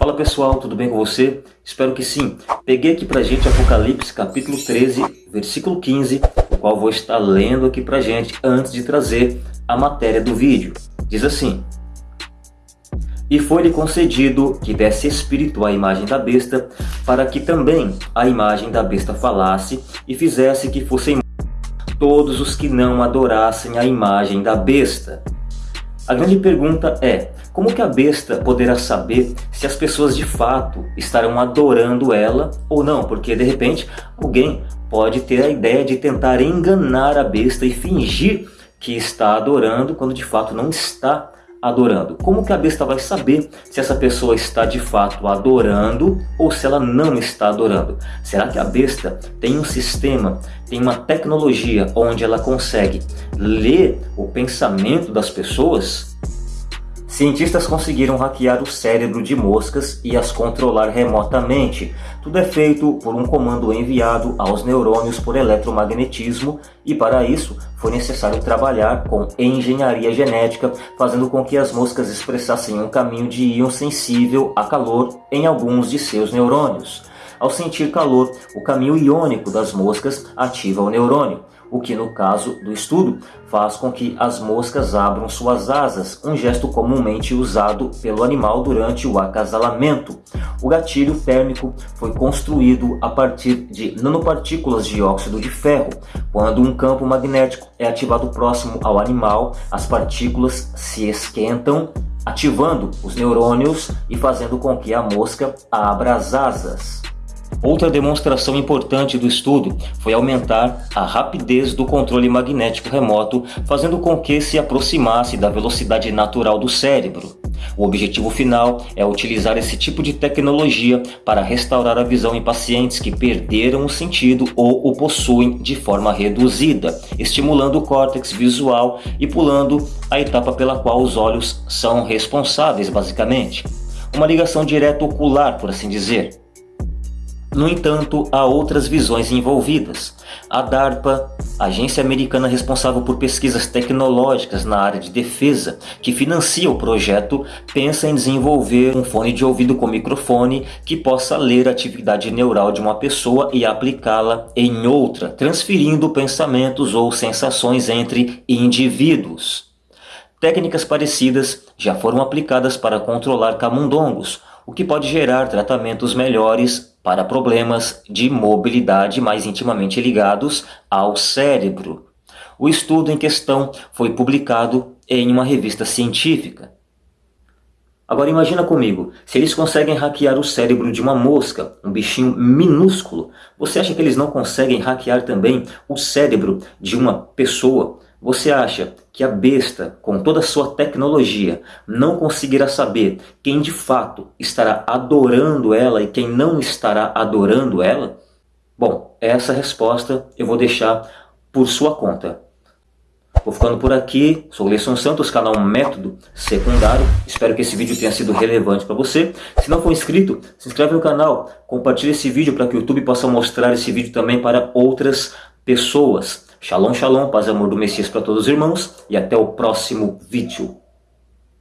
Fala pessoal, tudo bem com você? Espero que sim. Peguei aqui pra gente Apocalipse capítulo 13, versículo 15, o qual vou estar lendo aqui pra gente antes de trazer a matéria do vídeo. Diz assim: E foi-lhe concedido que desse espírito à imagem da besta, para que também a imagem da besta falasse e fizesse que fossem todos os que não adorassem a imagem da besta. A grande pergunta é, como que a besta poderá saber se as pessoas de fato estarão adorando ela ou não? Porque de repente alguém pode ter a ideia de tentar enganar a besta e fingir que está adorando quando de fato não está adorando. Como que a besta vai saber se essa pessoa está de fato adorando ou se ela não está adorando? Será que a besta tem um sistema, tem uma tecnologia onde ela consegue ler o pensamento das pessoas? Cientistas conseguiram hackear o cérebro de moscas e as controlar remotamente. Tudo é feito por um comando enviado aos neurônios por eletromagnetismo e para isso foi necessário trabalhar com engenharia genética, fazendo com que as moscas expressassem um caminho de íon sensível a calor em alguns de seus neurônios. Ao sentir calor, o caminho iônico das moscas ativa o neurônio o que no caso do estudo faz com que as moscas abram suas asas, um gesto comumente usado pelo animal durante o acasalamento. O gatilho térmico foi construído a partir de nanopartículas de óxido de ferro. Quando um campo magnético é ativado próximo ao animal, as partículas se esquentam, ativando os neurônios e fazendo com que a mosca abra as asas. Outra demonstração importante do estudo foi aumentar a rapidez do controle magnético remoto, fazendo com que se aproximasse da velocidade natural do cérebro. O objetivo final é utilizar esse tipo de tecnologia para restaurar a visão em pacientes que perderam o sentido ou o possuem de forma reduzida, estimulando o córtex visual e pulando a etapa pela qual os olhos são responsáveis, basicamente. Uma ligação direta ocular, por assim dizer. No entanto, há outras visões envolvidas. A DARPA, agência americana responsável por pesquisas tecnológicas na área de defesa, que financia o projeto, pensa em desenvolver um fone de ouvido com microfone que possa ler a atividade neural de uma pessoa e aplicá-la em outra, transferindo pensamentos ou sensações entre indivíduos. Técnicas parecidas já foram aplicadas para controlar camundongos, o que pode gerar tratamentos melhores para problemas de mobilidade mais intimamente ligados ao cérebro. O estudo em questão foi publicado em uma revista científica. Agora imagina comigo, se eles conseguem hackear o cérebro de uma mosca, um bichinho minúsculo, você acha que eles não conseguem hackear também o cérebro de uma pessoa, você acha que a besta, com toda a sua tecnologia, não conseguirá saber quem de fato estará adorando ela e quem não estará adorando ela? Bom, essa resposta eu vou deixar por sua conta. Vou ficando por aqui, sou Leison Santos, canal Método Secundário. Espero que esse vídeo tenha sido relevante para você. Se não for inscrito, se inscreve no canal, compartilhe esse vídeo para que o YouTube possa mostrar esse vídeo também para outras pessoas. Shalom, shalom, paz e amor do Messias para todos os irmãos e até o próximo vídeo.